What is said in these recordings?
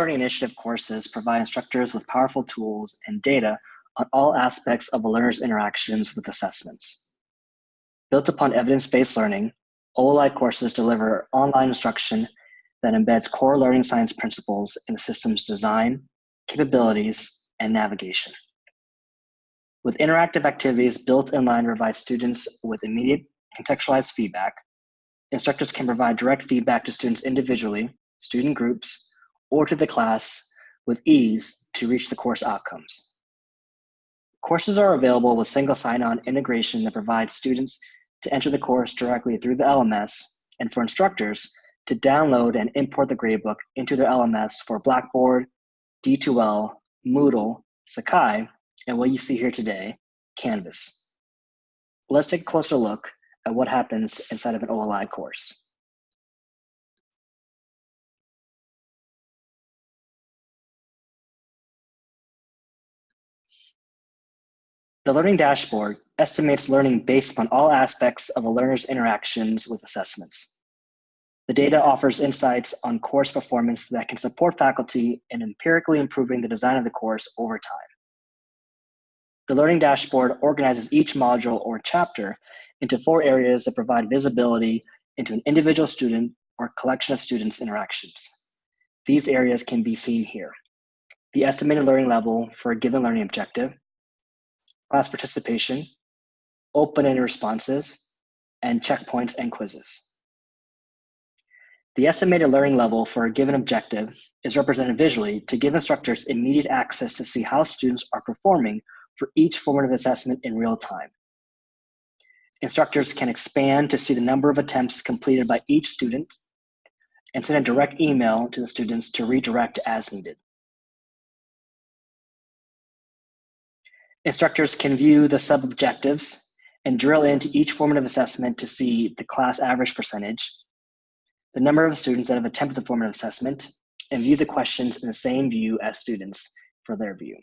Learning Initiative courses provide instructors with powerful tools and data on all aspects of a learner's interactions with assessments. Built upon evidence-based learning, OLI courses deliver online instruction that embeds core learning science principles in the system's design, capabilities, and navigation. With interactive activities built in line to provide students with immediate contextualized feedback, instructors can provide direct feedback to students individually, student groups, or to the class with ease to reach the course outcomes. Courses are available with single sign-on integration that provides students to enter the course directly through the LMS and for instructors to download and import the gradebook into their LMS for Blackboard, D2L, Moodle, Sakai, and what you see here today, Canvas. Let's take a closer look at what happens inside of an OLI course. The Learning Dashboard estimates learning based on all aspects of a learner's interactions with assessments. The data offers insights on course performance that can support faculty in empirically improving the design of the course over time. The Learning Dashboard organizes each module or chapter into four areas that provide visibility into an individual student or collection of students' interactions. These areas can be seen here. The estimated learning level for a given learning objective, class participation, open-ended responses, and checkpoints and quizzes. The estimated learning level for a given objective is represented visually to give instructors immediate access to see how students are performing for each formative assessment in real time. Instructors can expand to see the number of attempts completed by each student and send a direct email to the students to redirect as needed. Instructors can view the sub-objectives and drill into each formative assessment to see the class average percentage, the number of students that have attempted the formative assessment, and view the questions in the same view as students for their view.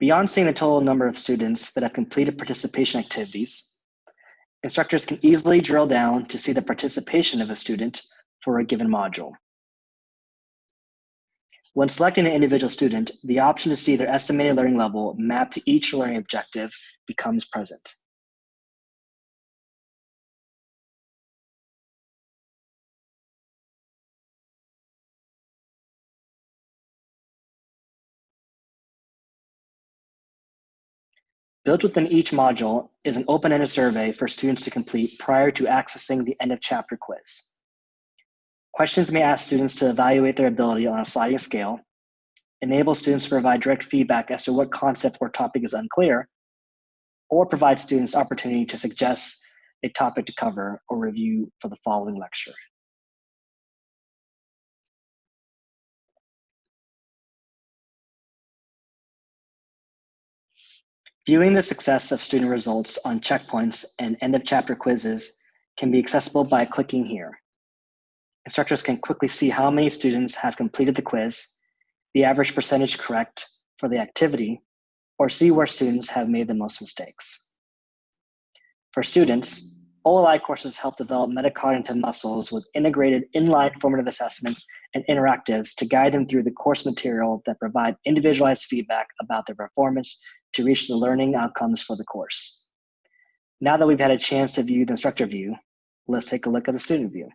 Beyond seeing the total number of students that have completed participation activities, instructors can easily drill down to see the participation of a student for a given module. When selecting an individual student, the option to see their estimated learning level mapped to each learning objective becomes present. Built within each module is an open-ended survey for students to complete prior to accessing the end of chapter quiz. Questions may ask students to evaluate their ability on a sliding scale, enable students to provide direct feedback as to what concept or topic is unclear, or provide students opportunity to suggest a topic to cover or review for the following lecture. Viewing the success of student results on checkpoints and end of chapter quizzes can be accessible by clicking here. Instructors can quickly see how many students have completed the quiz, the average percentage correct for the activity, or see where students have made the most mistakes. For students, OLI courses help develop metacognitive muscles with integrated inline formative assessments and interactives to guide them through the course material that provide individualized feedback about their performance to reach the learning outcomes for the course. Now that we've had a chance to view the instructor view, let's take a look at the student view.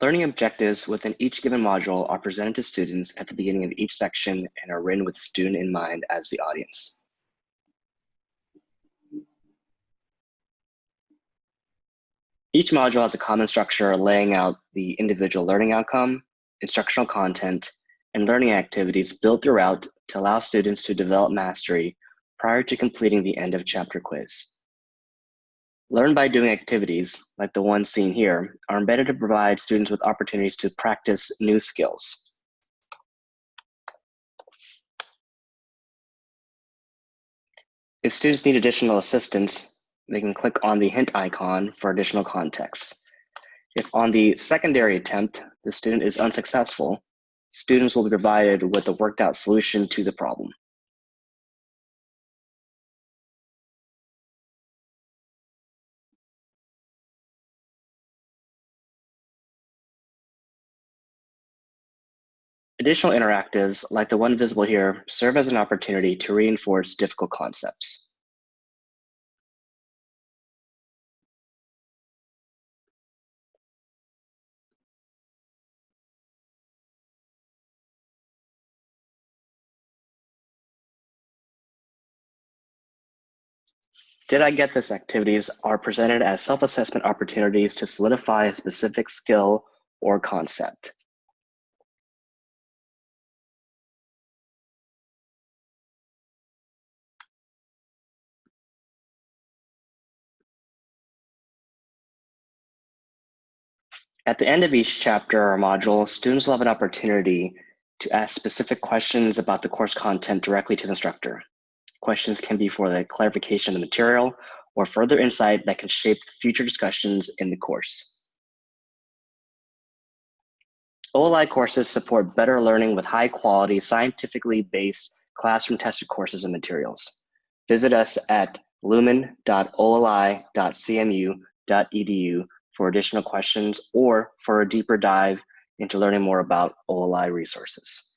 Learning objectives within each given module are presented to students at the beginning of each section and are written with the student in mind as the audience. Each module has a common structure laying out the individual learning outcome, instructional content, and learning activities built throughout to allow students to develop mastery prior to completing the end of chapter quiz. Learn by doing activities, like the ones seen here, are embedded to provide students with opportunities to practice new skills. If students need additional assistance, they can click on the hint icon for additional context. If on the secondary attempt, the student is unsuccessful, students will be provided with a worked out solution to the problem. Additional interactives, like the one visible here, serve as an opportunity to reinforce difficult concepts. Did I Get This activities are presented as self-assessment opportunities to solidify a specific skill or concept. At the end of each chapter or module, students will have an opportunity to ask specific questions about the course content directly to the instructor. Questions can be for the clarification of the material or further insight that can shape future discussions in the course. OLI courses support better learning with high quality, scientifically based classroom tested courses and materials. Visit us at lumen.oli.cmu.edu for additional questions or for a deeper dive into learning more about OLI resources.